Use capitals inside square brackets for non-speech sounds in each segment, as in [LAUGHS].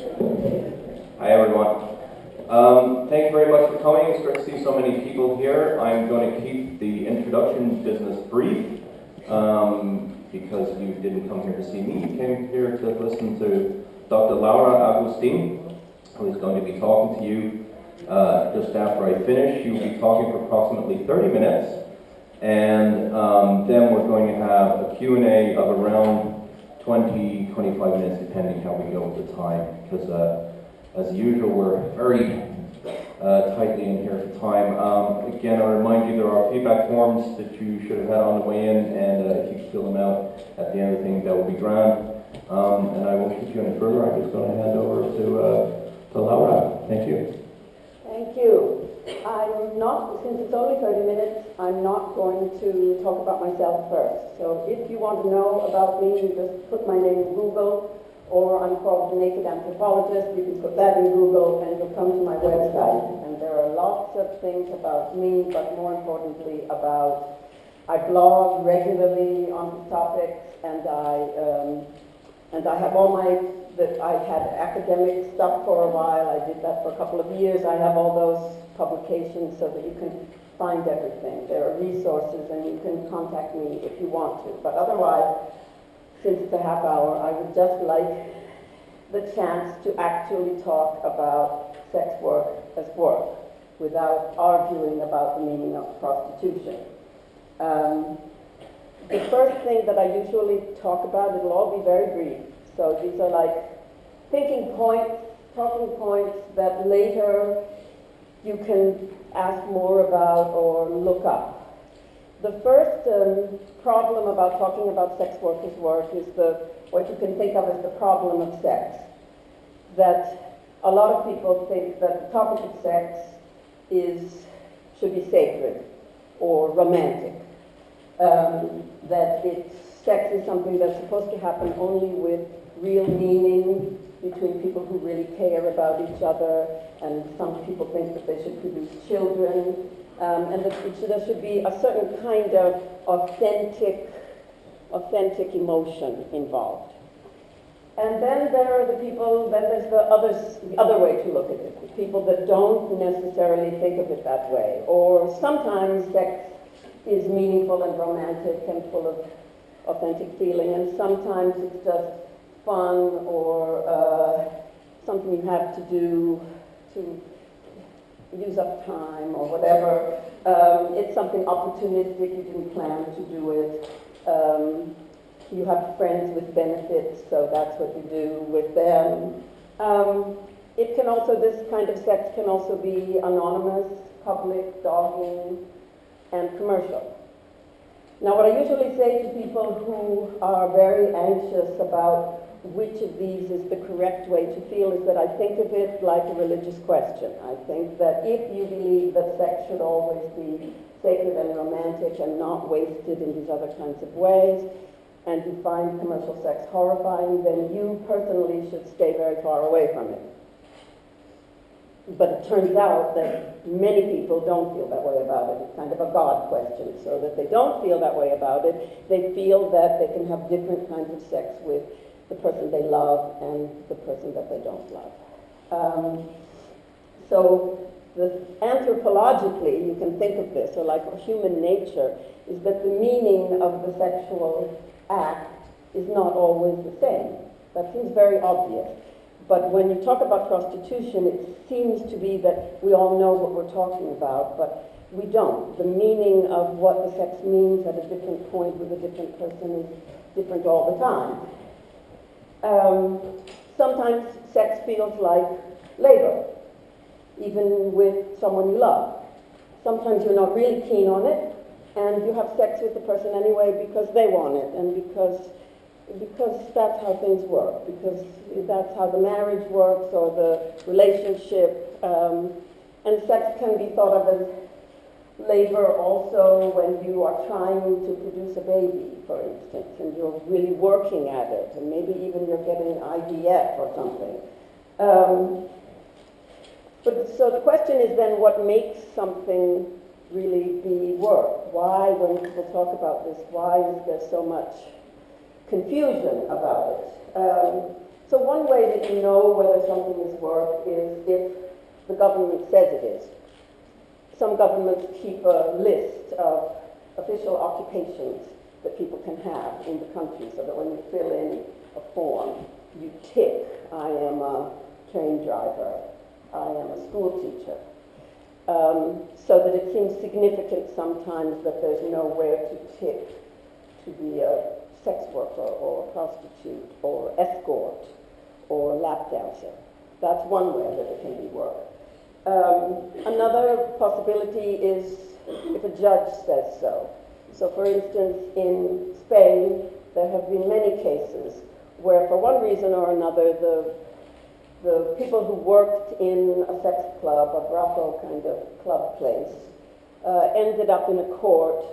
Hi, everyone. Um, thank you very much for coming. It's great to see so many people here. I'm going to keep the introduction business brief um, because you didn't come here to see me. You came here to listen to Dr. Laura Agustin, who is going to be talking to you uh, just after I finish. She will be talking for approximately 30 minutes, and um, then we're going to have a Q&A of around 20, 25 minutes, depending how we go with the time, because uh, as usual, we're very uh, tightly in here for time. Um, again, I remind you there are feedback forms that you should have had on the way in, and uh, if you fill them out at the end of the thing, that would be grand. Um, and I won't keep you any further. I'm just going to hand over to, uh, to Laura. Thank you. Thank you. I'm not, since it's only 30 minutes, I'm not going to talk about myself first. So if you want to know about me, you just put my name in Google, or I'm called the Naked Anthropologist. You can put that in Google, and you'll come to my website. And there are lots of things about me, but more importantly about, I blog regularly on topics, and I, um, and I have all my that I had academic stuff for a while. I did that for a couple of years. I have all those publications so that you can find everything. There are resources and you can contact me if you want to. But otherwise, since it's a half hour, I would just like the chance to actually talk about sex work as work without arguing about the meaning of prostitution. Um, the first thing that I usually talk about, it'll all be very brief. So these are like thinking points, talking points that later you can ask more about or look up. The first um, problem about talking about sex workers' work is the what you can think of as the problem of sex. That a lot of people think that the topic of sex is should be sacred or romantic. Um, that it's sex is something that's supposed to happen only with real meaning between people who really care about each other, and some people think that they should produce children, um, and should, there should be a certain kind of authentic, authentic emotion involved. And then there are the people, then there's the, others, the other way to look at it, the people that don't necessarily think of it that way, or sometimes sex is meaningful and romantic and full of authentic feeling, and sometimes it's just fun or uh, something you have to do to use up time or whatever. Um, it's something opportunistic, you didn't plan to do it. Um, you have friends with benefits, so that's what you do with them. Um, it can also, this kind of sex can also be anonymous, public, dogging, and commercial. Now, what I usually say to people who are very anxious about which of these is the correct way to feel is that I think of it like a religious question. I think that if you believe that sex should always be sacred and romantic and not wasted in these other kinds of ways, and you find commercial sex horrifying, then you personally should stay very far away from it. But it turns out that many people don't feel that way about it. It's kind of a God question. So that they don't feel that way about it, they feel that they can have different kinds of sex with the person they love and the person that they don't love. Um, so the, anthropologically, you can think of this, or like human nature, is that the meaning of the sexual act is not always the same. That seems very obvious. But when you talk about prostitution, it seems to be that we all know what we're talking about, but we don't. The meaning of what the sex means at a different point with a different person is different all the time. Um, sometimes sex feels like labor, even with someone you love. Sometimes you're not really keen on it, and you have sex with the person anyway because they want it, and because because that's how things work, because that's how the marriage works or the relationship. Um, and sex can be thought of as labor also when you are trying to produce a baby, for instance, and you're really working at it, and maybe even you're getting an IVF or something. Um, but so the question is then what makes something really be work? Why, when people talk about this, why is there so much confusion about it. Um, So one way that you know whether something is work is if the government says it is. Some governments keep a list of official occupations that people can have in the country so that when you fill in a form, you tick, I am a train driver, I am a school teacher. Um, so that it seems significant sometimes that there's nowhere to tick to be a sex worker or a prostitute or escort or lap dancer. That's one way that it can be work. Um, another possibility is if a judge says so. So, for instance, in Spain, there have been many cases where, for one reason or another, the the people who worked in a sex club, a brothel kind of club place, uh, ended up in a court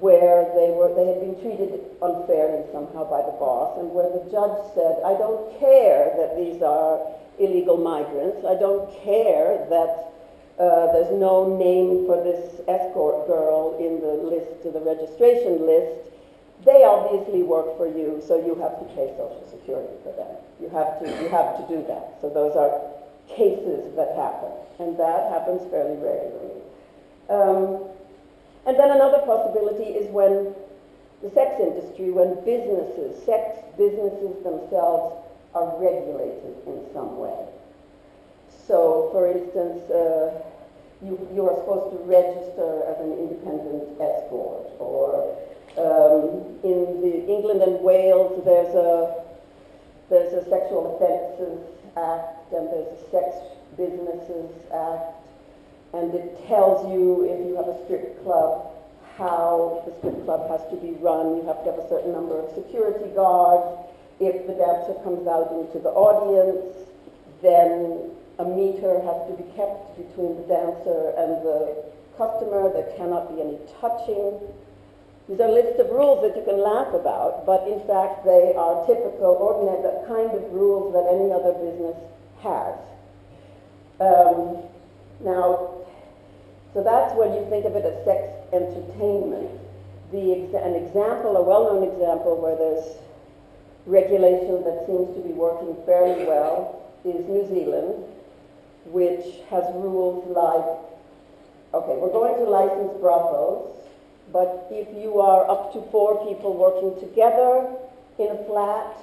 where they were they had been treated unfairly somehow by the boss, and where the judge said, "I don't care that these are illegal migrants. I don't care that." Uh, there's no name for this escort girl in the list, the registration list. They obviously work for you, so you have to pay Social Security for them. You have to, you have to do that. So those are cases that happen, and that happens fairly regularly. Um, and then another possibility is when the sex industry, when businesses, sex businesses themselves are regulated in some way. So, for instance, uh, you, you are supposed to register as an independent escort, or um, in the England and Wales, there's a there's a Sexual Offences Act and there's a Sex Businesses Act, and it tells you if you have a strip club how the strip club has to be run. You have to have a certain number of security guards. If the dancer comes out into the audience, then a meter has to be kept between the dancer and the customer. There cannot be any touching. These are lists of rules that you can laugh about, but in fact they are typical, ordinary, the kind of rules that any other business has. Um, now, so that's when you think of it as sex entertainment. The an example, a well-known example where there's regulation that seems to be working fairly well is New Zealand, which has rules like, okay, we're going to license brothels, but if you are up to four people working together in a flat,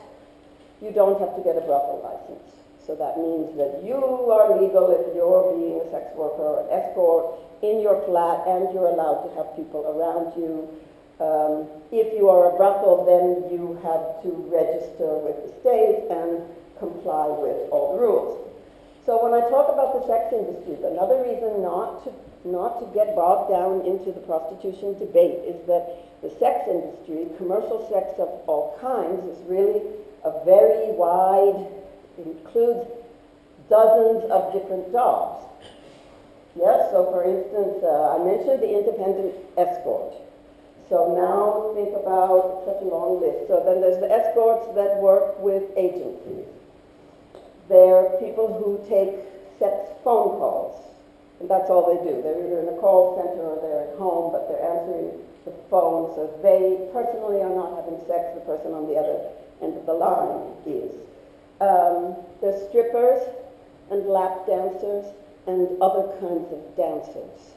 you don't have to get a brothel license. So that means that you are legal if you're being a sex worker or an escort in your flat and you're allowed to have people around you. Um, if you are a brothel, then you have to register with the state and comply with all the rules. So when I talk about the sex industry, another reason not to not to get bogged down into the prostitution debate is that the sex industry, commercial sex of all kinds, is really a very wide, includes dozens of different jobs. Yes, so for instance, uh, I mentioned the independent escort. So now think about such a long list. So then there's the escorts that work with agencies. There are people who take sex phone calls, and that's all they do. They're either in a call center or they're at home, but they're answering the phone, so they personally are not having sex, the person on the other end of the line is. Um, there's strippers and lap dancers and other kinds of dancers.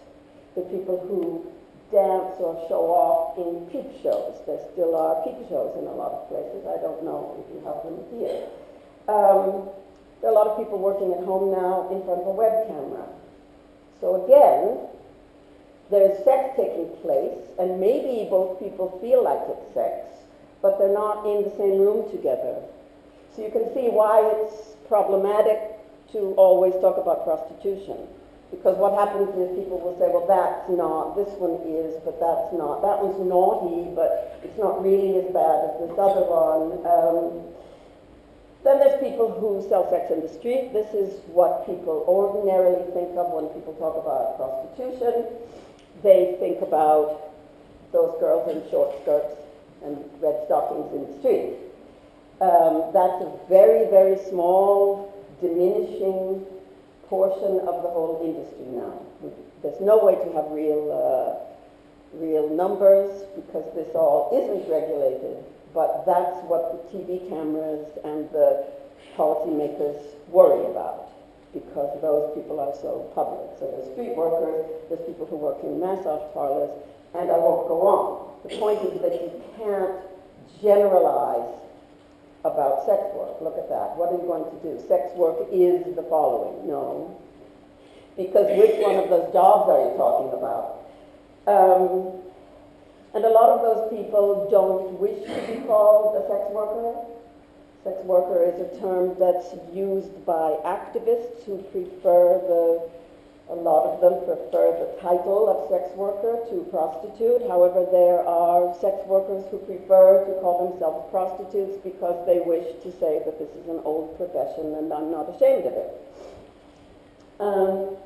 The people who dance or show off in peep shows. There still are peep shows in a lot of places. I don't know if you have them here. Um, there are a lot of people working at home now in front of a web camera. So again, there's sex taking place, and maybe both people feel like it's sex, but they're not in the same room together. So you can see why it's problematic to always talk about prostitution. Because what happens is people will say, well, that's not, this one is, but that's not. That one's naughty, but it's not really as bad as this other one. Um, then there's people who sell sex in the street. This is what people ordinarily think of when people talk about prostitution. They think about those girls in short skirts and red stockings in the street. Um, that's a very, very small, diminishing portion of the whole industry now. There's no way to have real, uh, real numbers because this all isn't regulated but that's what the TV cameras and the policymakers worry about because those people are so public. So there's street workers, there's people who work in massage parlors, and I won't go on. The point is that you can't generalize sex work. Look at that. What are you going to do? Sex work is the following. No. Because which one of those jobs are you talking about? Um, and a lot of those people don't wish to be called a sex worker. Sex worker is a term that's used by activists who prefer the, a lot of them prefer the title of sex worker to prostitute. However, there are sex workers who prefer to call themselves prostitutes because they wish to say that this is an old profession and I'm not ashamed of it. Um,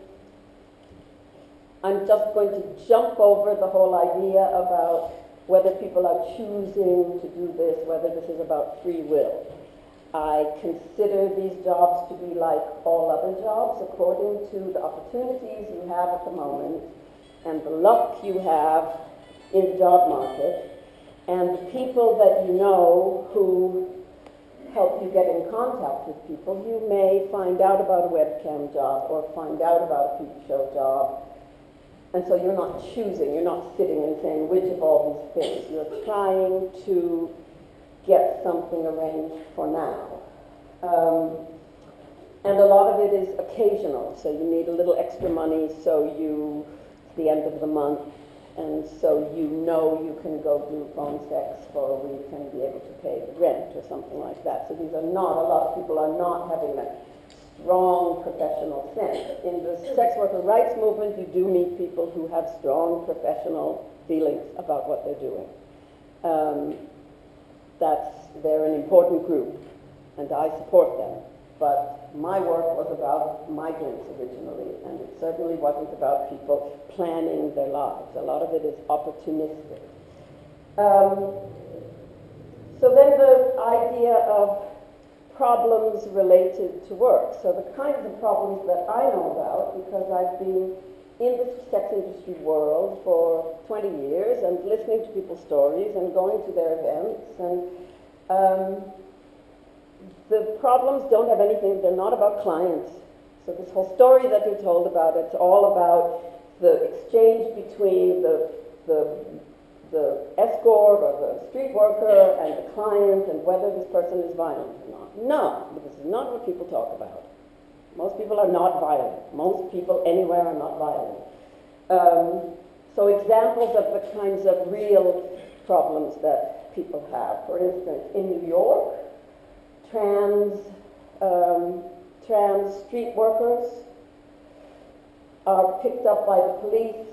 I'm just going to jump over the whole idea about whether people are choosing to do this, whether this is about free will. I consider these jobs to be like all other jobs according to the opportunities you have at the moment and the luck you have in the job market and the people that you know who help you get in contact with people. You may find out about a webcam job or find out about a peep show job and so you're not choosing, you're not sitting and saying which of all these things. You're trying to get something arranged for now. Um, and a lot of it is occasional, so you need a little extra money so you, it's the end of the month, and so you know you can go do phone sex for a week and be able to pay the rent or something like that. So these are not, a lot of people are not having that strong professional sense. In the sex worker rights movement, you do meet people who have strong professional feelings about what they're doing. Um, that's, they're an important group, and I support them. But my work was about migrants originally, and it certainly wasn't about people planning their lives. A lot of it is opportunistic. Um, so then the idea of problems related to work. So the kinds of problems that I know about, because I've been in the sex industry world for 20 years and listening to people's stories and going to their events and um, the problems don't have anything, they're not about clients. So this whole story that you're told about, it's all about the exchange between the, the, the escort or the street worker and the client and whether this person is violent or not. No, this is not what people talk about. Most people are not violent. Most people anywhere are not violent. Um, so examples of the kinds of real problems that people have. For instance, in New York, trans, um, trans street workers are picked up by the police.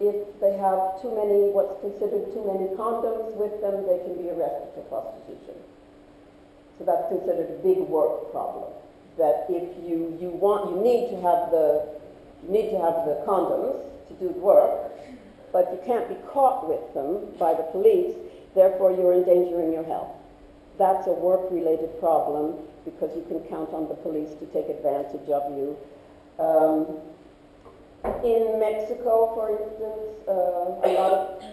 If they have too many, what's considered too many condoms with them, they can be arrested for prostitution. So that's considered a big work problem. That if you, you want, you need to have the, you need to have the condoms to do the work, but you can't be caught with them by the police, therefore you're endangering your health. That's a work-related problem because you can count on the police to take advantage of you. Um, in Mexico, for instance, uh, a lot of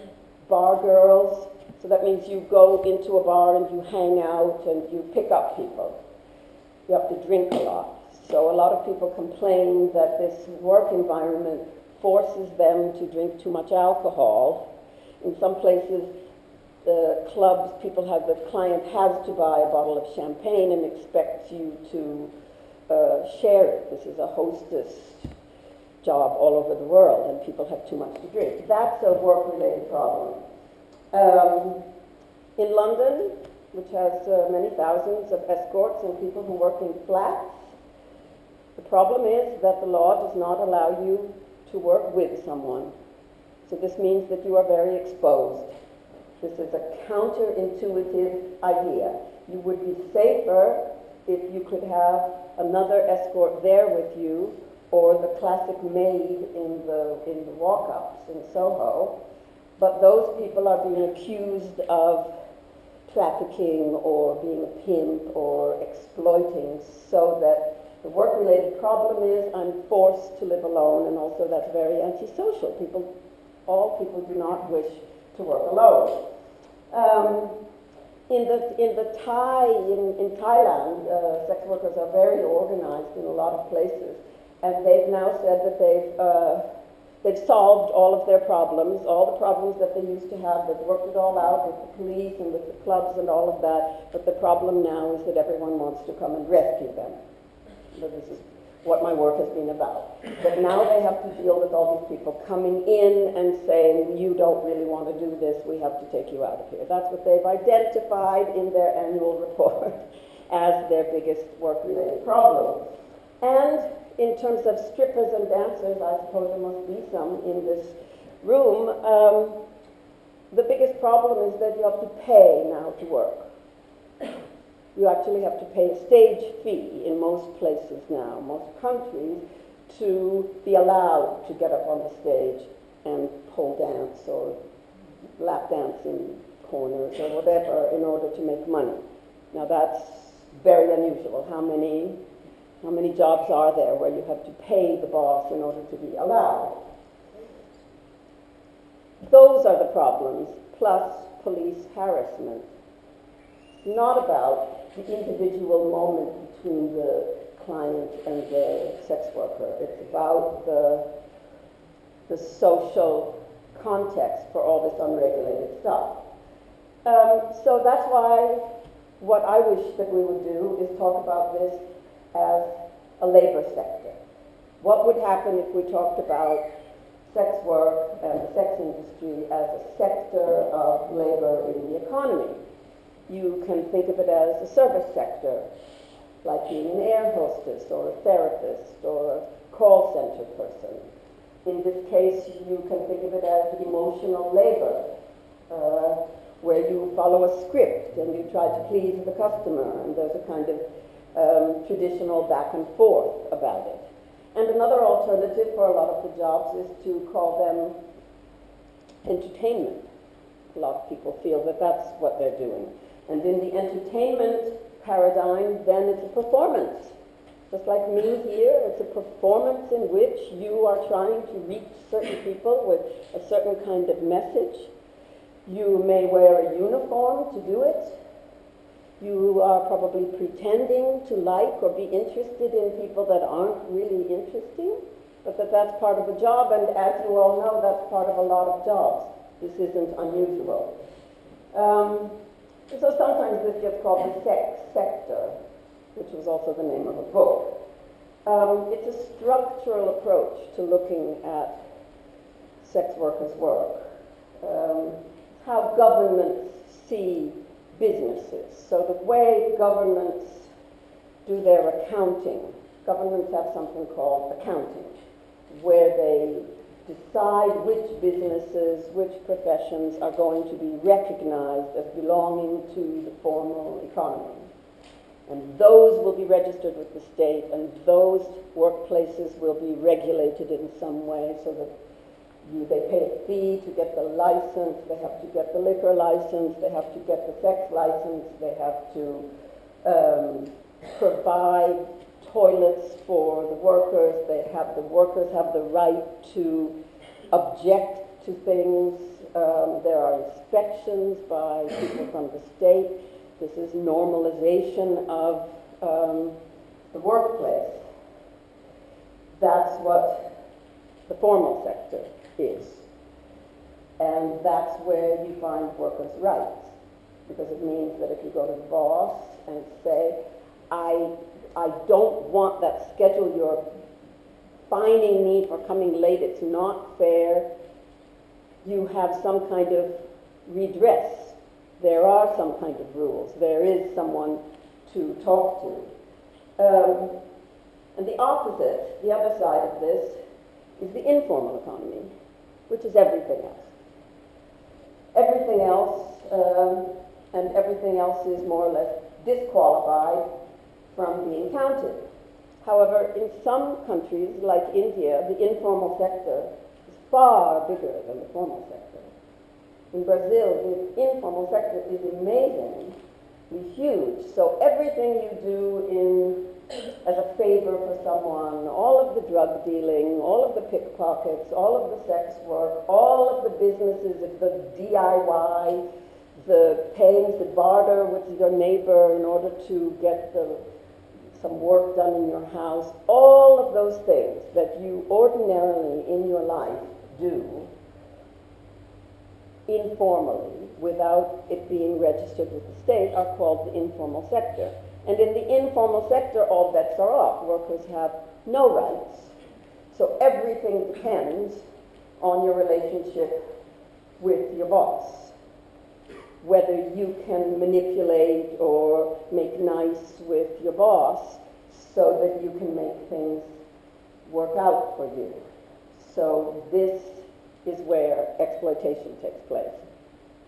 bar girls, so that means you go into a bar and you hang out and you pick up people. You have to drink a lot. So a lot of people complain that this work environment forces them to drink too much alcohol. In some places, the clubs, people have, the client has to buy a bottle of champagne and expects you to uh, share it. This is a hostess job all over the world, and people have too much to drink. That's a work-related problem. Um, in London, which has uh, many thousands of escorts and people who work in flats, the problem is that the law does not allow you to work with someone. So this means that you are very exposed. This is a counterintuitive idea. You would be safer if you could have another escort there with you or the classic maid in the, in the walk-ups in Soho. But those people are being accused of trafficking or being a pimp or exploiting so that the work-related problem is I'm forced to live alone and also that's very antisocial. People, all people do not wish to work alone. Um, in the, in the Thai, in, in Thailand, uh, sex workers are very organized in a lot of places. And they've now said that they've, uh, they've solved all of their problems, all the problems that they used to have. They've worked it all out with the police and with the clubs and all of that. But the problem now is that everyone wants to come and rescue them. So this is what my work has been about. But now they have to deal with all these people coming in and saying, you don't really want to do this, we have to take you out of here. That's what they've identified in their annual [LAUGHS] report as their biggest work-related problem. And in terms of strippers and dancers, I suppose there must be some in this room, um, the biggest problem is that you have to pay now to work. You actually have to pay a stage fee in most places now, most countries, to be allowed to get up on the stage and pole dance or lap dance in corners or whatever in order to make money. Now that's very unusual. How many, how many jobs are there where you have to pay the boss in order to be allowed? Those are the problems, plus police harassment. It's not about the individual moment between the client and the sex worker. It's about the, the social context for all this unregulated stuff. Um, so that's why what I wish that we would do is talk about this as a labor sector. What would happen if we talked about sex work and the sex industry as a sector of labor in the economy? You can think of it as a service sector, like being an air hostess or a therapist or a call center person. In this case, you can think of it as emotional labor, uh, where you follow a script and you try to please the customer, and there's a kind of um, traditional back and forth about it. And another alternative for a lot of the jobs is to call them entertainment. A lot of people feel that that's what they're doing. And in the entertainment paradigm, then it's a performance. Just like me here, it's a performance in which you are trying to reach certain people with a certain kind of message. You may wear a uniform to do it. You are probably pretending to like or be interested in people that aren't really interesting, but that that's part of the job, and as you all know, that's part of a lot of jobs. This isn't unusual. Um, so sometimes this gets called the sex sector, which was also the name of a book. Um, it's a structural approach to looking at sex workers' work. Um, how governments see businesses. So the way governments do their accounting, governments have something called accounting, where they decide which businesses, which professions are going to be recognized as belonging to the formal economy. And those will be registered with the state, and those workplaces will be regulated in some way so that you, they pay a fee to get the license, they have to get the liquor license, they have to get the sex license, they have to um, provide toilets for the workers, they have, the workers have the right to object to things, um, there are inspections by people from the state, this is normalization of um, the workplace. That's what the formal sector is. And that's where you find workers' rights, because it means that if you go to the boss and say, I, I don't want that schedule you're fining me for coming late, it's not fair, you have some kind of redress. There are some kind of rules. There is someone to talk to. Um, and the opposite, the other side of this, is the informal economy which is everything else. Everything else, um, and everything else is more or less disqualified from being counted. However, in some countries, like India, the informal sector is far bigger than the formal sector. In Brazil, the informal sector is amazingly huge. So everything you do in as a favor for someone, all of the drug dealing, all of the pickpockets, all of the sex work, all of the businesses, of the DIY, the paying to barter with your neighbor in order to get the, some work done in your house, all of those things that you ordinarily in your life do informally without it being registered with the state are called the informal sector. And in the informal sector, all bets are off. Workers have no rights. So everything depends on your relationship with your boss. Whether you can manipulate or make nice with your boss so that you can make things work out for you. So this is where exploitation takes place.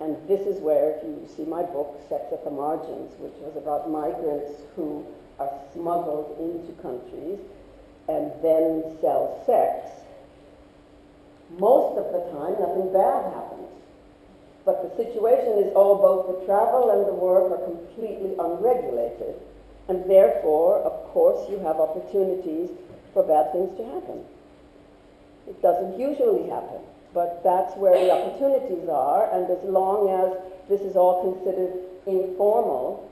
And this is where, if you see my book, Sex at the Margins, which was about migrants who are smuggled into countries and then sell sex, most of the time nothing bad happens. But the situation is, oh, both the travel and the work are completely unregulated. And therefore, of course, you have opportunities for bad things to happen. It doesn't usually happen, but that's where the opportunities are, and as long as this is all considered informal,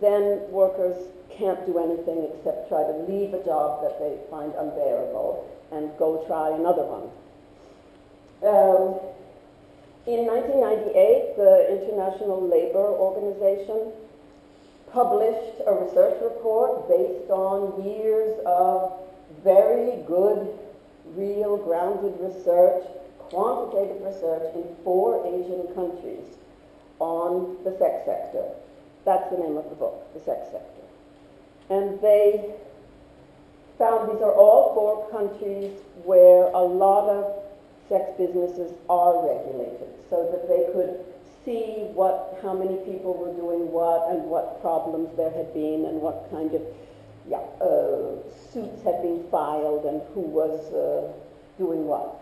then workers can't do anything except try to leave a job that they find unbearable and go try another one. Um, in 1998, the International Labor Organization published a research report based on years of very good, real, grounded research, quantitative research in four Asian countries on the sex sector. That's the name of the book, The Sex Sector. And they found these are all four countries where a lot of sex businesses are regulated so that they could see what, how many people were doing what and what problems there had been and what kind of yeah, uh, suits had been filed and who was uh, doing what.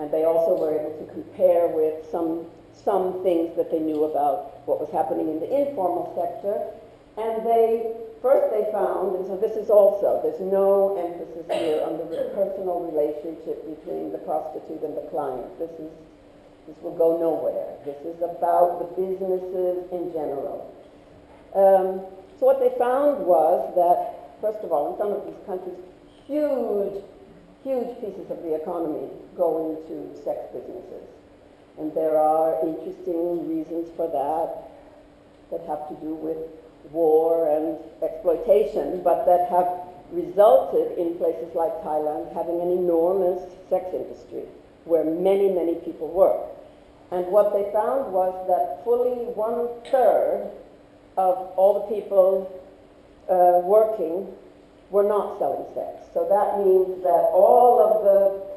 And they also were able to compare with some, some things that they knew about what was happening in the informal sector. And they, first they found, and so this is also, there's no emphasis here on the personal relationship between the prostitute and the client. This is this will go nowhere. This is about the businesses in general. Um, so what they found was that, first of all, in some of these countries, huge, huge pieces of the economy go into sex businesses. And there are interesting reasons for that that have to do with war and exploitation, but that have resulted in places like Thailand having an enormous sex industry where many, many people work. And what they found was that fully one third of all the people uh, working were not selling sex. So that means that all of the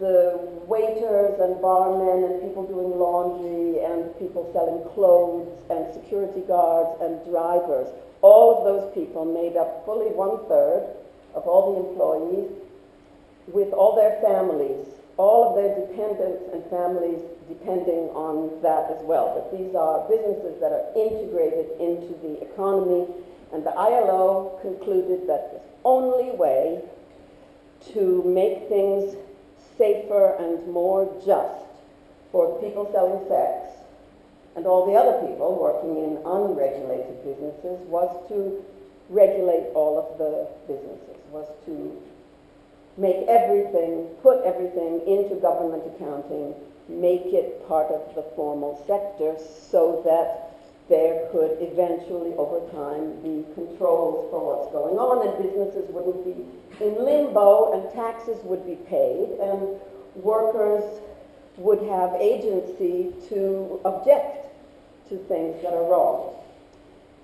the waiters and barmen and people doing laundry and people selling clothes and security guards and drivers, all of those people made up fully one third of all the employees with all their families all of their dependents and families depending on that as well. But these are businesses that are integrated into the economy, and the ILO concluded that the only way to make things safer and more just for people selling sex and all the other people working in unregulated businesses was to regulate all of the businesses, was to make everything, put everything into government accounting, make it part of the formal sector so that there could eventually, over time, be controls for what's going on, and businesses wouldn't be in limbo, and taxes would be paid, and workers would have agency to object to things that are wrong.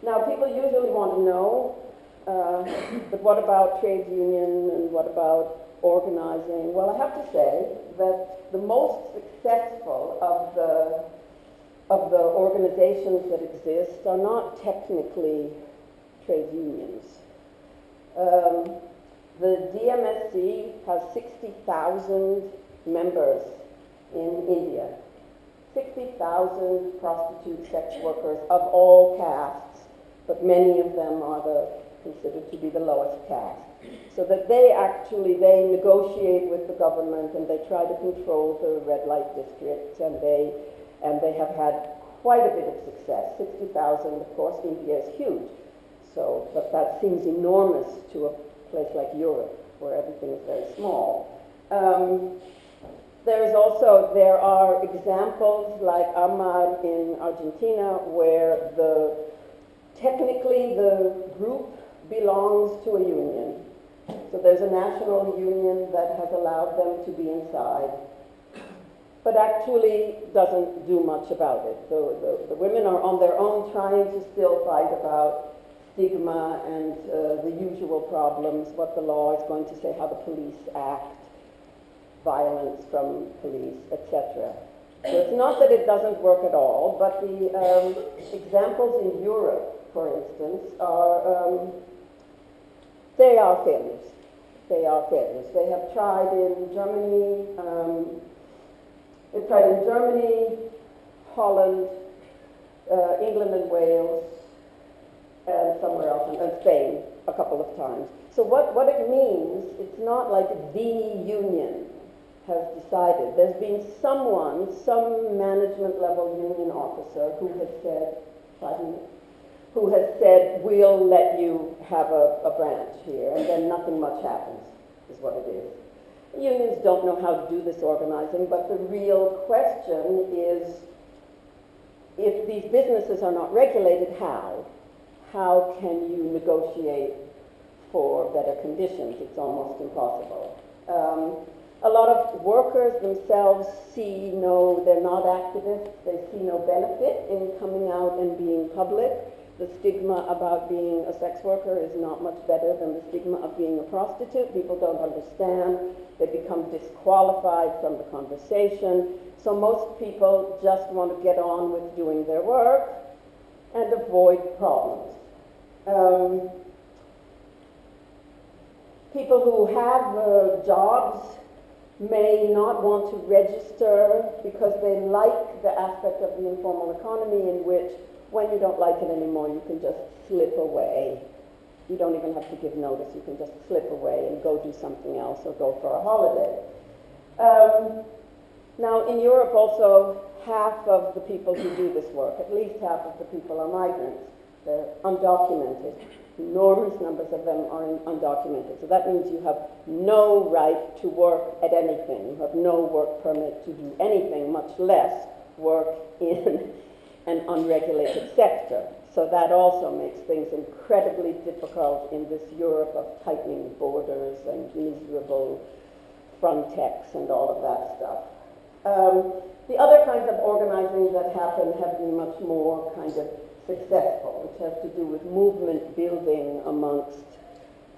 Now, people usually want to know, uh, but what about trade union and what about organizing? Well, I have to say that the most successful of the of the organizations that exist are not technically trade unions. Um, the DMSC has 60,000 members in India. 60,000 prostitute sex workers of all castes, but many of them are the, considered to be the lowest caste so that they actually they negotiate with the government and they try to control the red light districts and they and they have had quite a bit of success. 60,000, of course, India is huge. So, but that seems enormous to a place like Europe, where everything is very small. Um, there is also, there are examples like AMMAR in Argentina, where the, technically the group belongs to a union. So there's a national union that has allowed them to be inside, but actually doesn't do much about it. The, the, the women are on their own trying to still fight about stigma and uh, the usual problems, what the law is going to say, how the police act, violence from police, etc. So it's not that it doesn't work at all, but the um, examples in Europe, for instance, are um, they are failures. They are failures. They have tried in Germany. Um, they've tried in Germany, Holland, uh, England, and Wales, and somewhere else, and Spain a couple of times. So what, what it means, it's not like the union has decided. There's been someone, some management level union officer who has said, who has said, we'll let you have a, a branch here, and then nothing much happens, is what it is. Unions don't know how to do this organizing, but the real question is, if these businesses are not regulated, how? How can you negotiate for better conditions? It's almost impossible. Um, a lot of workers themselves see no, they're not activists, they see no benefit in coming out and being public. The stigma about being a sex worker is not much better than the stigma of being a prostitute. People don't understand. They become disqualified from the conversation. So most people just want to get on with doing their work and avoid problems. Um, people who have uh, jobs may not want to register because they like the aspect of the informal economy in which when you don't like it anymore you can just slip away. You don't even have to give notice, you can just slip away and go do something else or go for a holiday. Um, now in Europe also half of the people who do this work, at least half of the people are migrants. They're undocumented. Enormous numbers of them are undocumented. So that means you have no right to work at anything. You have no work permit to do anything, much less work [LAUGHS] in an unregulated sector. So that also makes things incredibly difficult in this Europe of tightening borders and miserable Frontex and all of that stuff. Um, the other kinds of organizing that happen have been much more kind of successful, which has to do with movement building amongst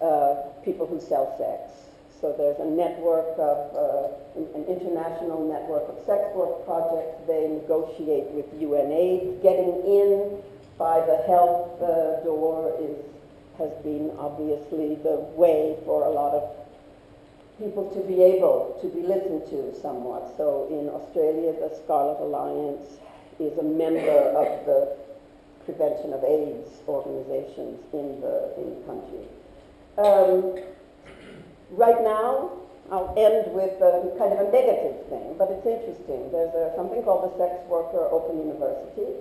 uh, people who sell sex. So there's a network of, uh, an international network of sex work projects. They negotiate with UNAIDS. Getting in by the health uh, door is, has been obviously the way for a lot of people to be able to be listened to somewhat. So in Australia, the Scarlet Alliance is a member of the prevention of AIDS organizations in the, in the country. Um, right now, I'll end with a, kind of a negative thing, but it's interesting. There's a, something called the Sex Worker Open University,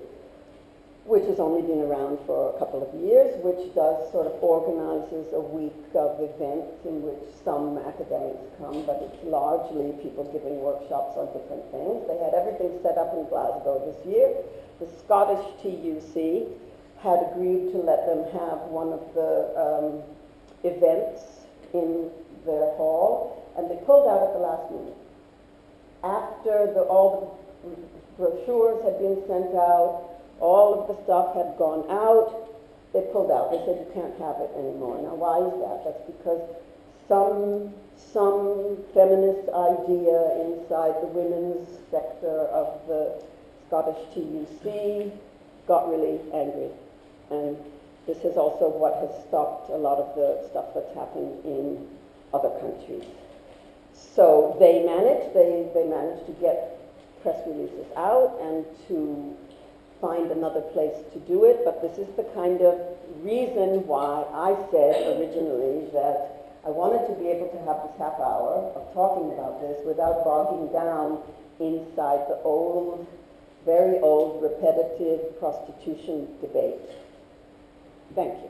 which has only been around for a couple of years, which does sort of organizes a week of events in which some academics come, but it's largely people giving workshops on different things. They had everything set up in Glasgow this year the Scottish TUC had agreed to let them have one of the um, events in their hall, and they pulled out at the last minute. After the, all the brochures had been sent out, all of the stuff had gone out, they pulled out. They said, you can't have it anymore. Now, why is that? That's because some, some feminist idea inside the women's sector of the Scottish TUC got really angry. And this is also what has stopped a lot of the stuff that's happened in other countries. So they managed, they, they managed to get press releases out and to find another place to do it, but this is the kind of reason why I said originally that I wanted to be able to have this half hour of talking about this without bogging down inside the old very old, repetitive prostitution debate. Thank you.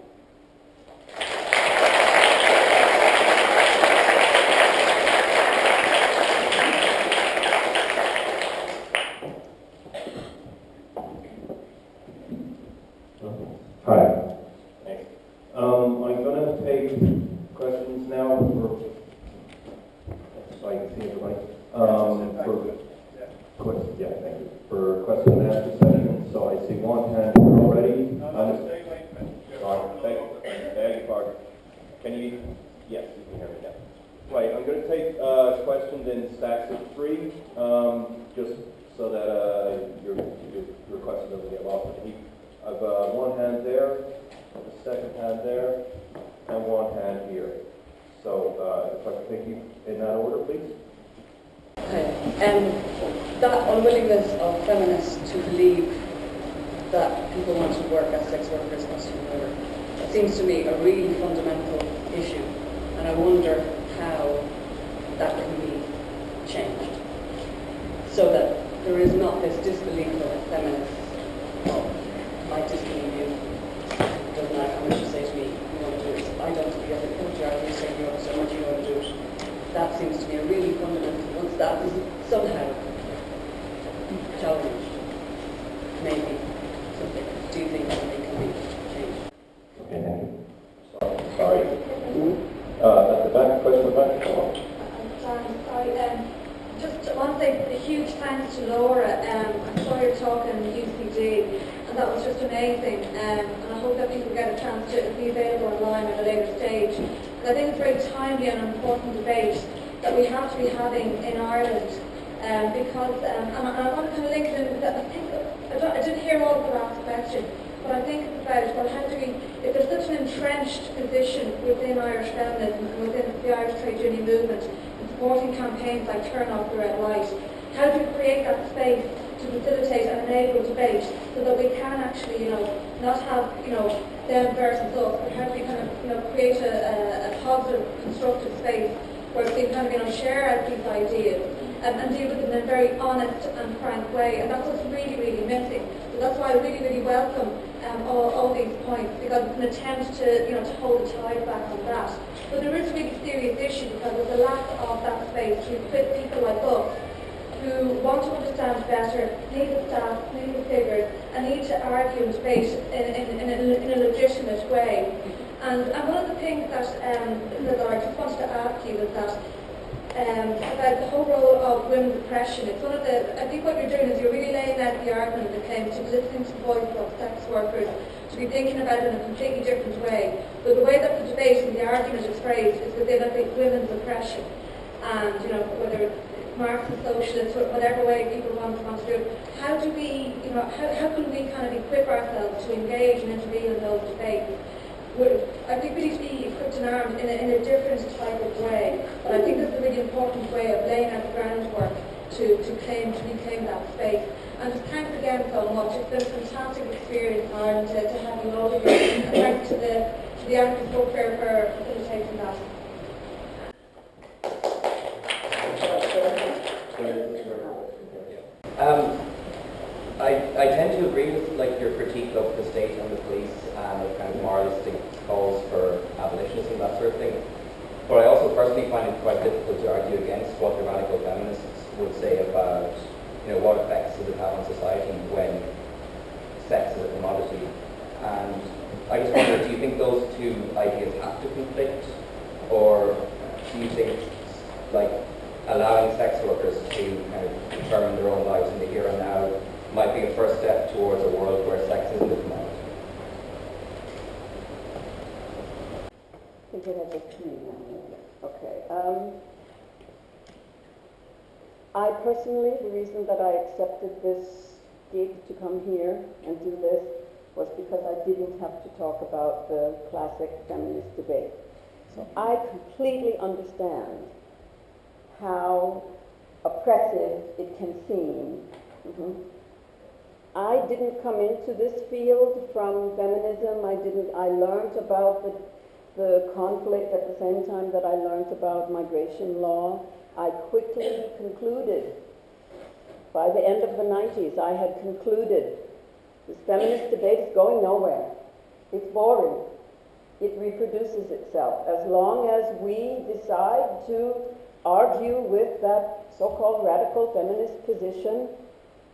Hi. Um, I'm gonna take questions now for, so I can see everybody. Um, for, que- yeah, thank you. For question and answer session, so I see one hand already. Um, Sorry, beg, beg your pardon. Can you, yes, you can hear me now. Right, I'm gonna take, uh, questions in stacks of three, um, just so that, uh, your, your, your question doesn't get lost in the heap. I've, uh, one hand there, a second hand there, and one hand here. So, uh, if I could take you in that order, please? Okay. Um, that unwillingness of feminists to believe that people want to work as sex workers must be over. It seems to me a really fundamental issue, and I wonder how that can be changed so that there is not this disbelief of feminists, well, my disbelieve you, doesn't matter how much you say to me, you want to do it. I don't, you have a culture, you say you have so much you want to do it. That seems to me a really fundamental, once that is somehow challenged, maybe something, do you think something can be changed? Okay, thank you. Sorry, sorry. Uh, at the back, question at the back? Sorry, sorry, um, just want to say a huge thanks to Laura. Um, I saw your talk in UCD, and that was just amazing. Um, and I hope that people get a chance to be available online at a later stage. And I think it's a very timely and important debate that we have to be having in Ireland. Um, because, um, and, I, and I want to kind of link it in with that. I think I, don't, I didn't hear all of the last question, but I think it's about well, how do we, if there's such an entrenched position within Irish feminism and within the Irish trade union movement, in supporting campaigns like Turn Off the Red Light, how do we create that space to facilitate and enable debate so that we can actually, you know, not have, you know, them versus us, but how do we kind of, you know, create a, a, a positive, constructive space where kind of, you know, share out ideas um, and deal with them in a very honest and frank way. And that's what's really, really missing. So that's why I really, really welcome um, all, all these points because it's an attempt to, you know, to hold the tide back on that. But there is a really serious issue because there's a lack of that space to equip people like us who want to understand better, need the staff, need the figures, and need to argue and debate in, in, in, a, in a legitimate way. And, and one of the things that, um, that I just wanted to ask you is that um, about the whole role of women's oppression. It's one of the, I think what you're doing is you're really laying out the argument that claims to listening to the voice of sex workers, to be thinking about it in a completely different way. But the way that the debate and the argument is phrased is within, I think, women's oppression. And, you know, whether it's Marxist, socialist, whatever way people want, want to do it, how do we, you know, how, how can we kind of equip ourselves to engage and intervene in those debates? Would, I think we need to be equipped and armed in a, in a different type of way. But I think is a really important way of laying out the groundwork to, to claim, to reclaim that space. And thanks again so much. It's been a fantastic experience and Ireland to, have you all here. And thanks to the, to the Anarchist Book Fair for facilitating that. Um, I, I tend to agree with like your critique of the state and the police and the kind of moralistic calls for abolitionism and that sort of thing. But I also personally find it quite difficult to argue against what the radical feminists would say about, you know, what effects does it have on society when sex is a commodity. And I just wonder, do you think those two ideas have to conflict, or do you think, like, allowing sex workers to kind of determine their own lives in the here and now might be a first step towards a world where sex isn't a commodity. I think it has a three now. Okay. Um, I personally, the reason that I accepted this gig to come here and do this was because I to talk about the classic feminist debate. So I completely understand how oppressive it can seem. Mhm. I didn't come into this field from feminism. I didn't. I learned about the the conflict at the same time that I learned about migration law. I quickly concluded By the end of the 90s, I had concluded this feminist debate is going nowhere. It's boring. It reproduces itself. As long as we decide to argue with that so-called radical feminist position,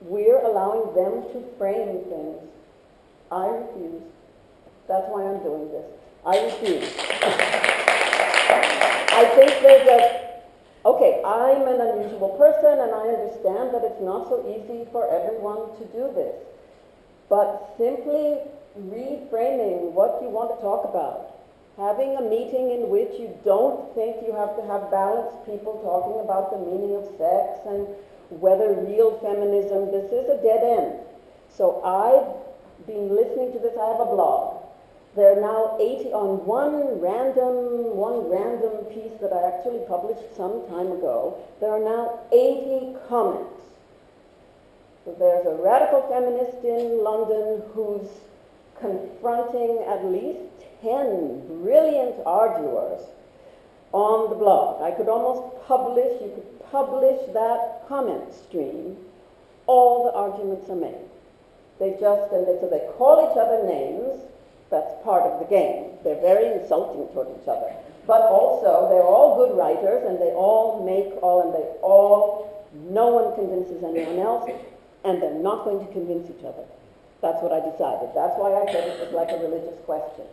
we're allowing them to frame things. I refuse. That's why I'm doing this. I refuse. I think there's a, okay, I'm an unusual person and I understand that it's not so easy for everyone to do this. But simply reframing what you want to talk about, having a meeting in which you don't think you have to have balanced people talking about the meaning of sex and whether real feminism, this is a dead end. So I've been listening to this, I have a blog. There are now 80 on one random, one random piece that I actually published some time ago. There are now 80 comments. So there's a radical feminist in London who's confronting at least 10 brilliant arguers on the blog. I could almost publish, you could publish that comment stream. All the arguments are made. They just, and they, so they call each other names, that's part of the game. They're very insulting toward each other. But also, they're all good writers, and they all make all, and they all, no one convinces anyone else, and they're not going to convince each other. That's what I decided. That's why I said it was like a religious question.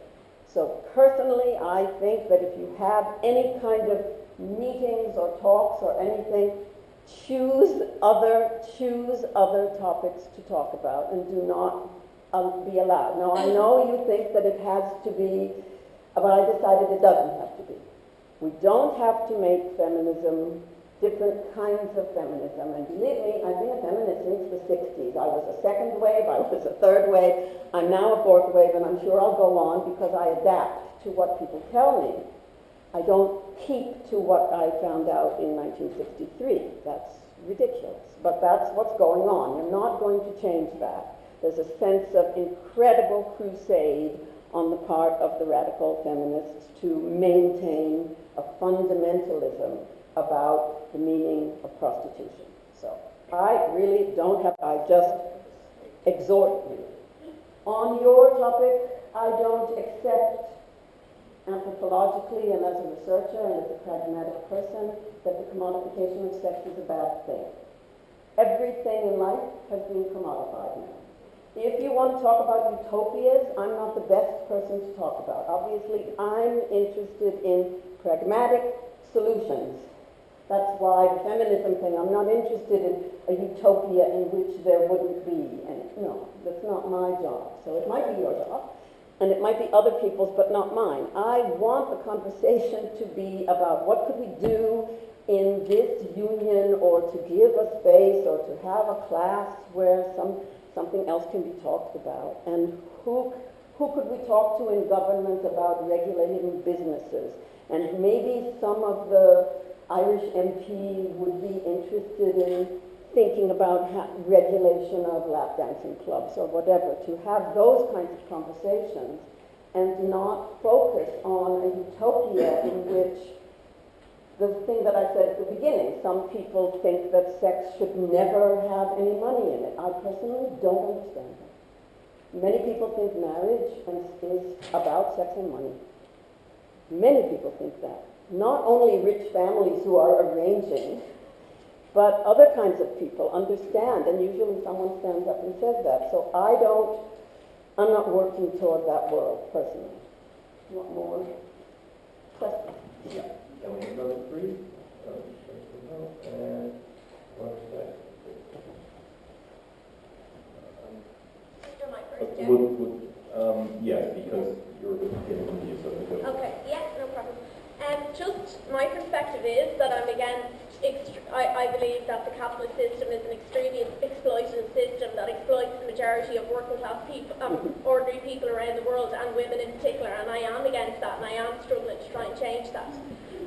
So personally, I think that if you have any kind of meetings or talks or anything, choose other, choose other topics to talk about and do not um, be allowed. Now, I know you think that it has to be, but I decided it doesn't have to be. We don't have to make feminism different kinds of feminism. And believe me, I've been a feminist since the 60s. I was a second wave, I was a third wave, I'm now a fourth wave, and I'm sure I'll go on because I adapt to what people tell me. I don't keep to what I found out in 1963. That's ridiculous. But that's what's going on. You're not going to change that. There's a sense of incredible crusade on the part of the radical feminists to maintain a fundamentalism about the meaning of prostitution. So I really don't have, I just exhort you. On your topic, I don't accept anthropologically and as a researcher and as a pragmatic person that the commodification of sex is a bad thing. Everything in life has been commodified now. If you want to talk about utopias, I'm not the best person to talk about. Obviously, I'm interested in pragmatic solutions. That's why the feminism thing, I'm not interested in a utopia in which there wouldn't be any. No, that's not my job. So it might be your job, and it might be other people's, but not mine. I want the conversation [LAUGHS] to be about what could we do in this union or to give a space or to have a class where some something else can be talked about. And who, who could we talk to in government about regulating businesses? And maybe some of the Irish MP would be interested in thinking about ha- regulation of lap dancing clubs or whatever, to have those kinds of conversations and not focus on a utopia in [COUGHS] which the thing that I said at the beginning, some people think that sex should never have any money in it. I personally don't understand that. Many people think marriage is about sex and money. Many people think that. Not only rich families who are arranging, but other kinds of people understand, and usually someone stands up and says that. So I don't, I'm not working toward that world personally. Want more questions? Yeah. Can we have another three? Uh, And one second. After my Uh, first, yeah. Would, would, um, yes, because you're getting from you, so go ahead. Okay, yeah, no problem. Um, just my perspective is that I'm against, ext- I, I believe that the capitalist system is an extremely exploitative system that exploits the majority of working class people, um, ordinary people around the world and women in particular, and I am against that and I am struggling to try and change that.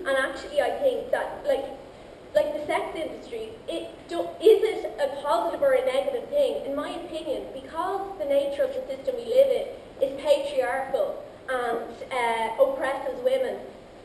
And actually I think that, like, like the sex industry, it do, is it a positive or a negative thing? In my opinion, because the nature of the system we live in is patriarchal and uh, oppresses women,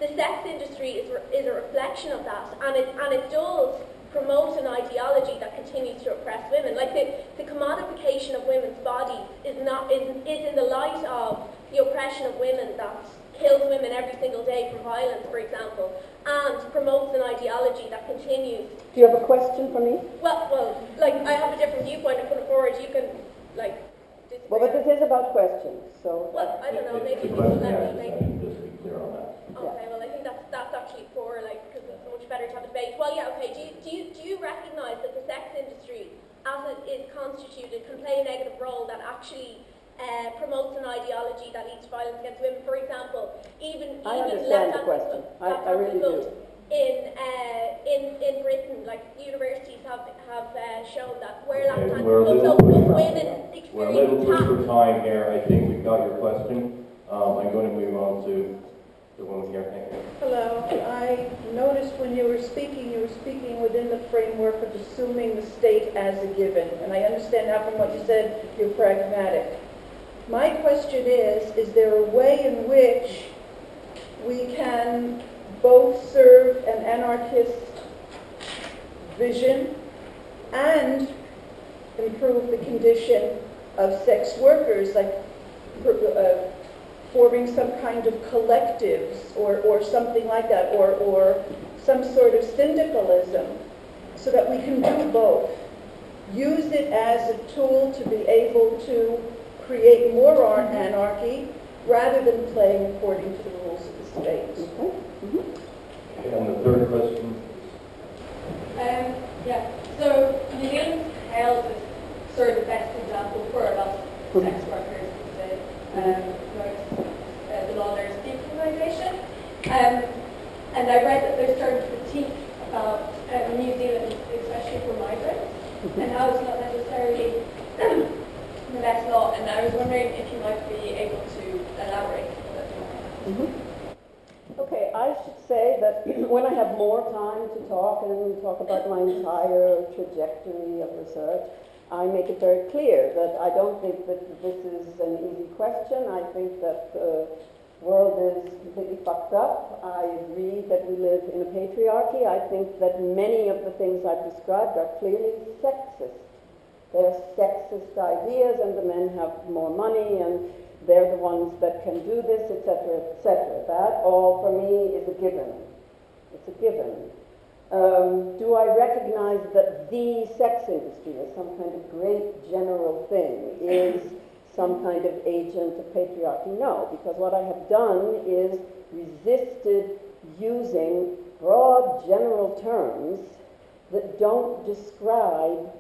the sex industry is, is a reflection of that, and it, and it does promote an ideology that continues to oppress women. Like the, the commodification of women's bodies is, not, is, is in the light of the oppression of women that kills women every single day from violence, for example, and promotes an ideology that continues. Do you have a question for me? Well, well, like I have a different viewpoint. I'm putting forward. You can, like. Well, but this is about questions, so. Well, I don't know. Maybe you can let me. Make second, just to be clear on that. Okay, well, I think that's, that's actually poor, like, because it's much better to have a debate. Well, yeah, okay, do you, do you, do you recognise that the sex industry, as it is constituted, can play a negative role that actually uh, promotes an ideology that leads to violence against women? For example, even, I even understand the question. I- I really do. In, uh, in, in Britain, like, universities have, have uh, shown that where Okay, left-hand we're a little so pushed for- women We're a little experience harm. for time here. I think we've got your question. Um, I'm going to move on to the. Hello, I noticed when you were speaking, you were speaking within the framework of assuming the state as a given, and I understand now from what you said, you're pragmatic. My question is, is there a way in which we can both serve an anarchist vision and improve the condition of sex workers, like uh, forming some kind of collectives or, or something like that, or, or some sort of syndicalism, so that we can do both. Use it as a tool to be able to create more ar- anarchy rather than playing according to the rules of the state. Okay. Okay, And the third question. Um, yeah, so New Zealand held as sort of the best example for a lot of sex workers, um, nurse, uh, the law nurse decriminalisation. Um, and I read that there's certain critique about uh, New Zealand, especially for migrants, and how it's not necessarily [CLEARS THROAT] the best law. And I was wondering if you might be able to elaborate a bit more on that. Okay, I should say that [CLEARS THROAT] when I have more time to talk and talk about my entire trajectory of research, I make it very clear that I don't think that this is an easy question. I think that the world is completely fucked up. I agree that we live in a patriarchy. I think that many of the things I've described are clearly sexist. They're sexist ideas, and the men have more money, and they're the ones that can do this, etc., etc. That all for me is a given. It's a given. Um, do I recognize that the sex industry is some kind of great general thing, is some kind of agent of patriarchy? No, because what I have done is resisted using broad general terms that don't describe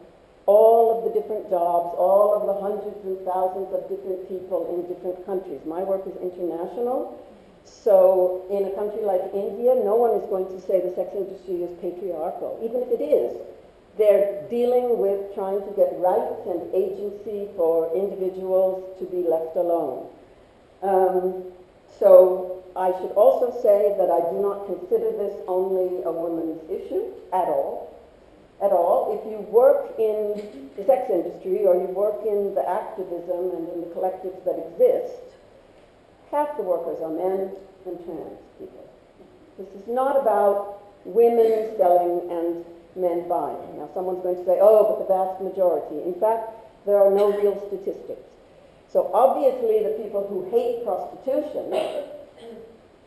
all of the different jobs, all of the hundreds and thousands of different people in different countries. My work is international, so in a country like India, no one is going to say the sex industry is patriarchal, even if it is. They're dealing with trying to get rights and agency for individuals to be left alone. Um, so I should also say that I do not consider this only a woman's issue at all at all. If you work in the sex industry or you work in the activism and in the collectives that exist, half the workers are men and trans people. This is not about women selling and men buying. Now, someone's going to say, oh, but the vast majority. In fact, there are no real statistics. So obviously, the people who hate prostitution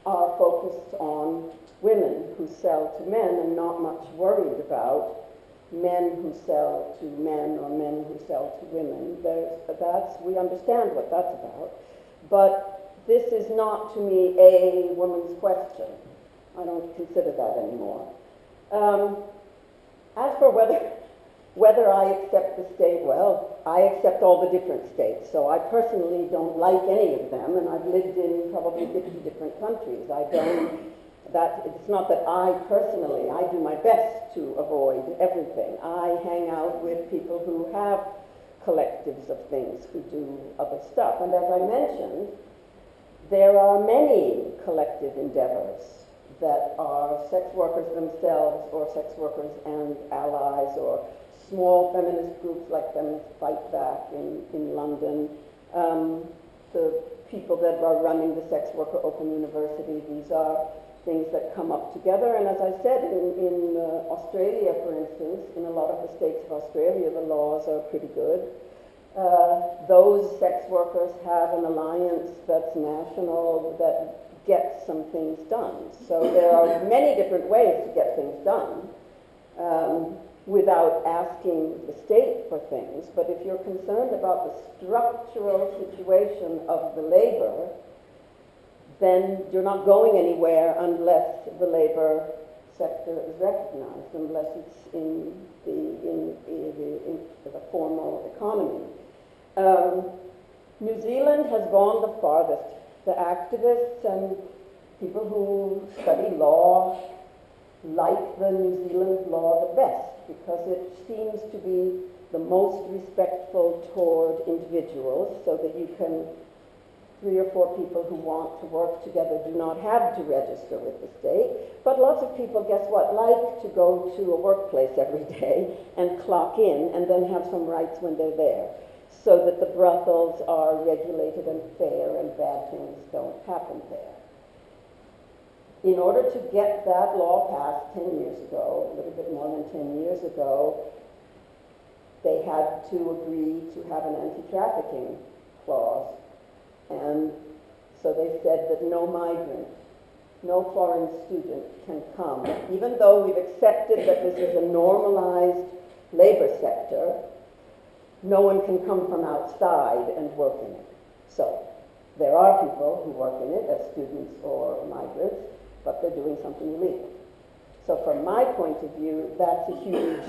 are focused on women who sell to men and not much worried about men who sell to men or men who sell to women. There's, that's, we understand what that's about. But this is not, to me, a woman's question. I don't consider that anymore. Um, as for whether, [LAUGHS] whether I accept the state, well, I accept all the different states. So I personally don't like any of them, and I've lived in probably 50 different countries. I don't that it's not that I personally, I do my best to avoid everything. I hang out with people who have collectives of things who do other stuff. And as I mentioned, there are many collective endeavors that are sex workers themselves or sex workers and allies or small feminist groups like Feminist Fight Back in, in London. Um, the people that are running the Sex Worker Open University, these are things that come up together. And as I said, in, in uh, Australia, for instance, in a lot of the states of Australia, the laws are pretty good. Uh, those sex workers have an alliance that's national that gets some things done. So there are many different ways to get things done um, without asking the state for things. But if you're concerned about the structural situation of the labor, then you're not going anywhere unless the labor sector is recognized, unless it's in the, in, in the, in the formal economy. Um, New Zealand has gone the farthest. The activists and people who study law like the New Zealand law the best because it seems to be the most respectful toward individuals so that you can three or four people who want to work together do not have to register with the state. But lots of people, guess what, like to go to a workplace [LAUGHS] every day and clock in and then have some rights when they're there so that the brothels are regulated and fair and bad things don't happen there. In order to get that law passed 10 years ago, a little bit more than 10 years ago, they had to agree to have an anti-trafficking clause and so they said that no migrant, no foreign student can come. Even though we've accepted that this is a normalized labor sector, no one can come from outside and work in it. So there are people who work in it as students or migrants, but they're doing something illegal. So from my point of view, that's a huge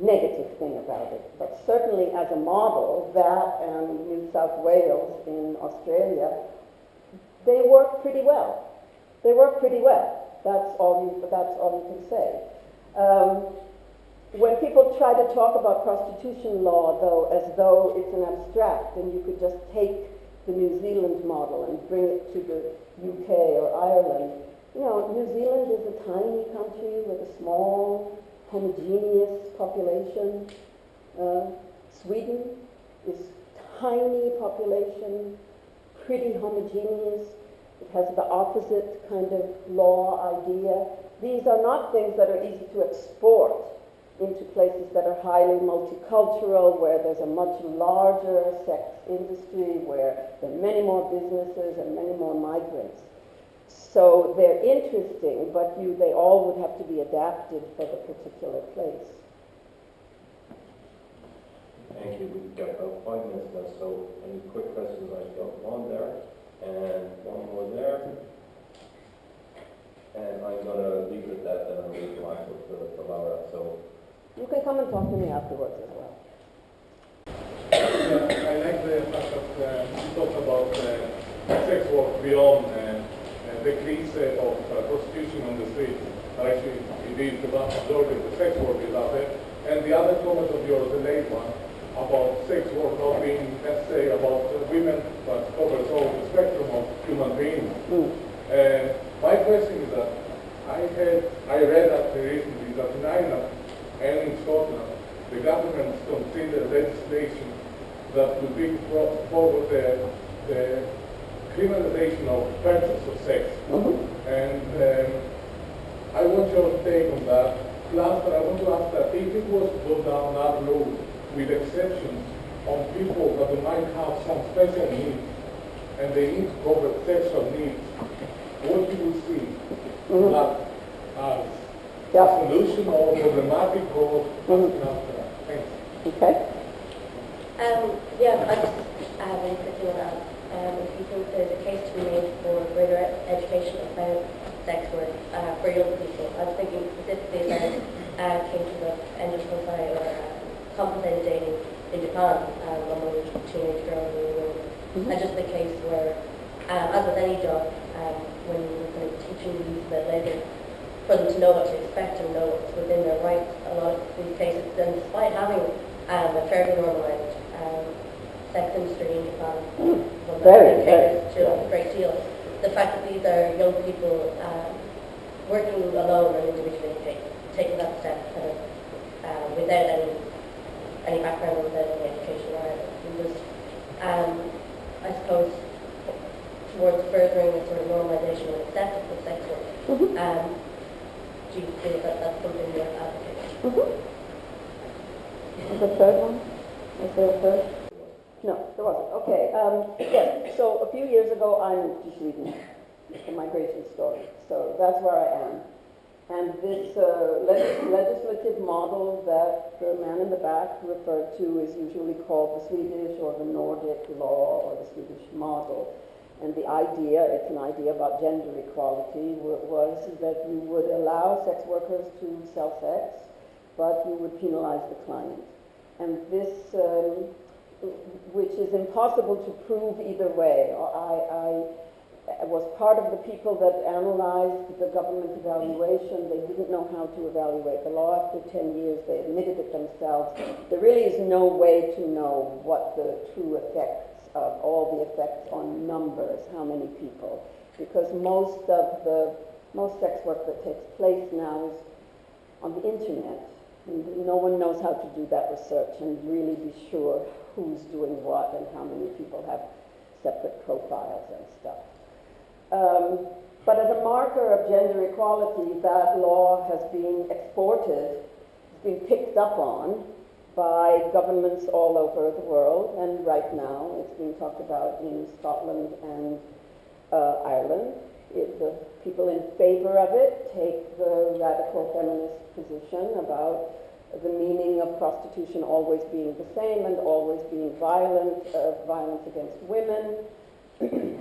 negative thing about it. But certainly as a model, that and New South Wales in Australia, they work pretty well. They work pretty well. That's all you, that's all you can say. Um, when people try to talk about prostitution law, though, as though it's an abstract and you could just take the New Zealand model and bring it to the UK or Ireland, you know, New Zealand is a tiny country with a small homogeneous population. Uh, Sweden is tiny population, pretty homogeneous. It has the opposite kind of law idea. These are not things that are easy to export into places that are highly multicultural, where there's a much larger sex industry, where there are many more businesses and many more migrants. So they're interesting, but you, they all would have to be adapted for the particular place. Thank you. We've got about five minutes left, so any quick questions? I've got one there and one more there. And I'm gonna leave it at that, then I'll leave the for, for Laura, so. You can come and talk to me afterwards as well. Yeah, I like the fact that uh, you talk about uh, sex work beyond uh, uh, the cliche of uh, prostitution on the street. Actually, it is the vast majority of the sex work is out there. And the other comment of yours, the late one, about sex work not being necessarily about uh, women, but covers all the spectrum of human beings. Mm. Uh, my question is that I had, I read that recently that in Ireland and in Scotland, the government consider legislation that would bring forward the, the criminalization of purchase of sex. Mhm. And um, I want your take on that. Plus, I want to ask that if it was to go down that road with exceptions on people that might have some special needs and they need to cover sexual needs, what you will see Mhm. that as Yeah. a solution or problematic or something else? Thanks. Okay? Um, yeah, I just uh, very quickly on. Um, if you think there's a case to be made for greater ed- education about sex work uh, for young people, I was thinking specifically about uh, cases of endophobia or uh, compensated dating in Japan um, among teenage girls and young women. Mhm. And just the case where, um, as with any job, um, when you're kind of teaching the youth about labour, for them to know what to expect and know what's within their rights, a lot of these cases, then despite having um, a fairly normalised um, sex industry in Japan, Mm. Very, I think caters very, to a great deal, the fact that these are young people um, working alone and individually take, taking that step kind of uh, without any any background, without any education or anything, and just um, I suppose towards furthering the sort of normalisation and acceptance of sex work. Mhm. Um, do you that that's something? Mhm. And the third one? Is there a third? No, there wasn't. Okay, um, yes, so a few years ago, I moved to Sweden. A migration story. So that's where I am. And this uh, legis- legislative model that the man in the back referred to is usually called the Swedish or the Nordic law or the Swedish model. And the idea, it's an idea about gender equality, was that you would allow sex workers to sell sex, but you would penalize the client. And this, um, which is impossible to prove either way. I, I was part of the people that analyzed the government evaluation. They didn't know how to evaluate the law after 10 years. They admitted it themselves. There really is no way to know what the true effects of all the effects on numbers, how many people, because most of the most sex work that takes place now is on the internet. And no one knows how to do that research and really be sure who's doing what and how many people have separate profiles and stuff. Um, but as a marker of gender equality, that law has been exported, has been picked up on by governments all over the world, and right now it's being talked about in Scotland and uh, Ireland. It, the people in favor of it take the radical feminist position about the meaning of prostitution always being the same and always being violent, uh, violence against women, [CLEARS THROAT]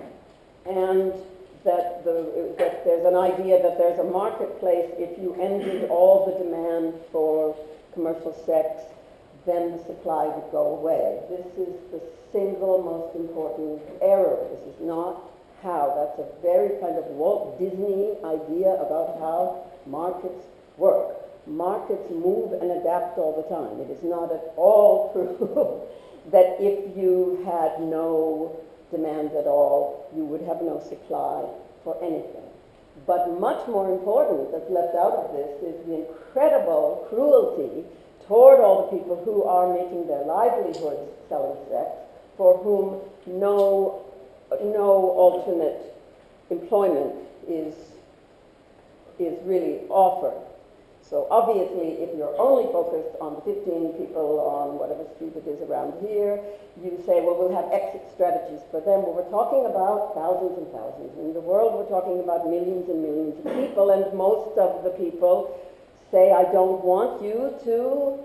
and that, the, that there's an idea that there's a marketplace if you ended all the demand for commercial sex, then the supply would go away. This is the single most important error. This is not how. That's a very kind of Walt Disney idea about how markets work. Markets move and adapt all the time. It is not at all [LAUGHS] true that if you had no demand at all, you would have no supply for anything. But much more important that's left out of this is the incredible cruelty toward all the people who are making their livelihoods selling sex, for whom no, no alternate employment is, is really offered. So obviously, if you're only focused on the 15 people on whatever street it is around here, you say, well, we'll have exit strategies for them. But we're talking about thousands and thousands. In the world, we're talking about millions and millions of people, and most of the people say, I don't want you to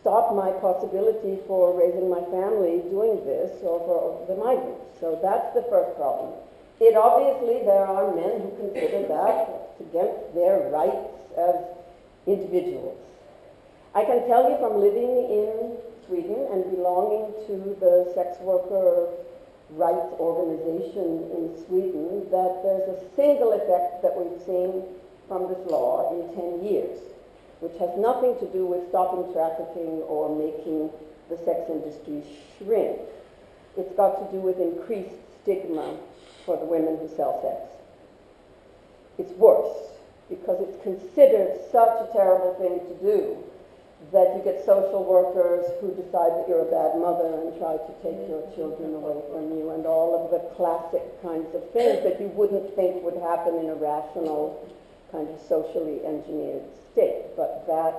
stop my possibility for raising my family doing this or for the migrants. So that's the first problem. It obviously, there are men who consider that against their rights as individuals. I can tell you from living in Sweden and belonging to the sex worker rights organization in Sweden that there's a single effect that we've seen from this law in 10 years, which has nothing to do with stopping trafficking or making the sex industry shrink. It's got to do with increased stigma for the women who sell sex. It's worse because it's considered such a terrible thing to do that you get social workers who decide that you're a bad mother and try to take your children away from you and all of the classic kinds of things that you wouldn't think would happen in a rational kind of socially engineered state. But that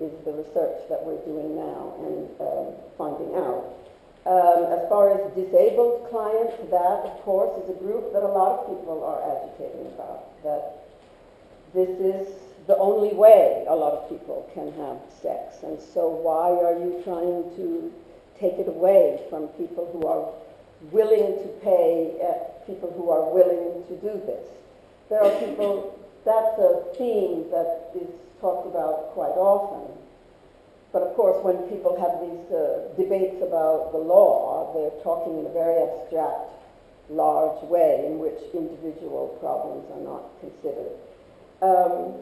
is the research that we're doing now and uh, finding out. Um, as far as disabled clients, that, of course, is a group that a lot of people are agitating about. That this is the only way a lot of people can have sex. And so why are you trying to take it away from people who are willing to pay, uh, people who are willing to do this? There are people, that's a theme that is talked about quite often. But of course, when people have these uh, debates about the law, they're talking in a very abstract, large way in which individual problems are not considered. Um,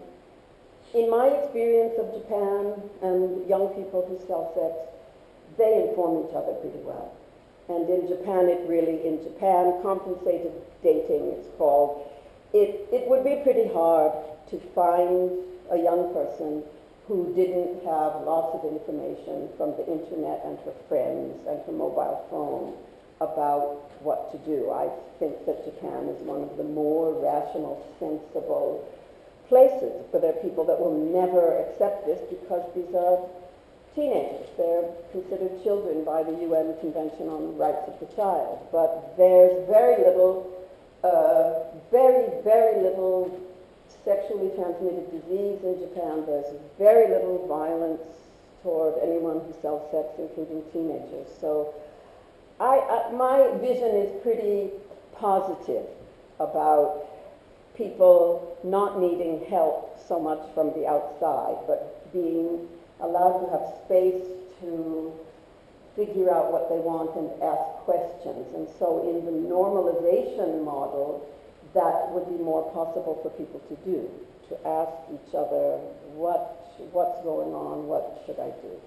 in my experience of Japan and young people who sell sex, they inform each other pretty well. And in Japan, it really, in Japan, compensated dating, it's called, it, it would be pretty hard to find a young person who didn't have lots of information from the internet and her friends and her mobile phone about what to do. I think that Japan is one of the more rational, sensible places, but there are people that will never accept this because these are teenagers. They're considered children by the UN Convention on the Rights of the Child. But there's very little, uh, very, very little sexually transmitted disease in Japan. There's very little violence toward anyone who sells sex, including teenagers. So I, I, my vision is pretty positive about people not needing help so much from the outside, but being allowed to have space to figure out what they want and ask questions. And so in the normalization model, that would be more possible for people to do, to ask each other, what, what's going on, what should I do?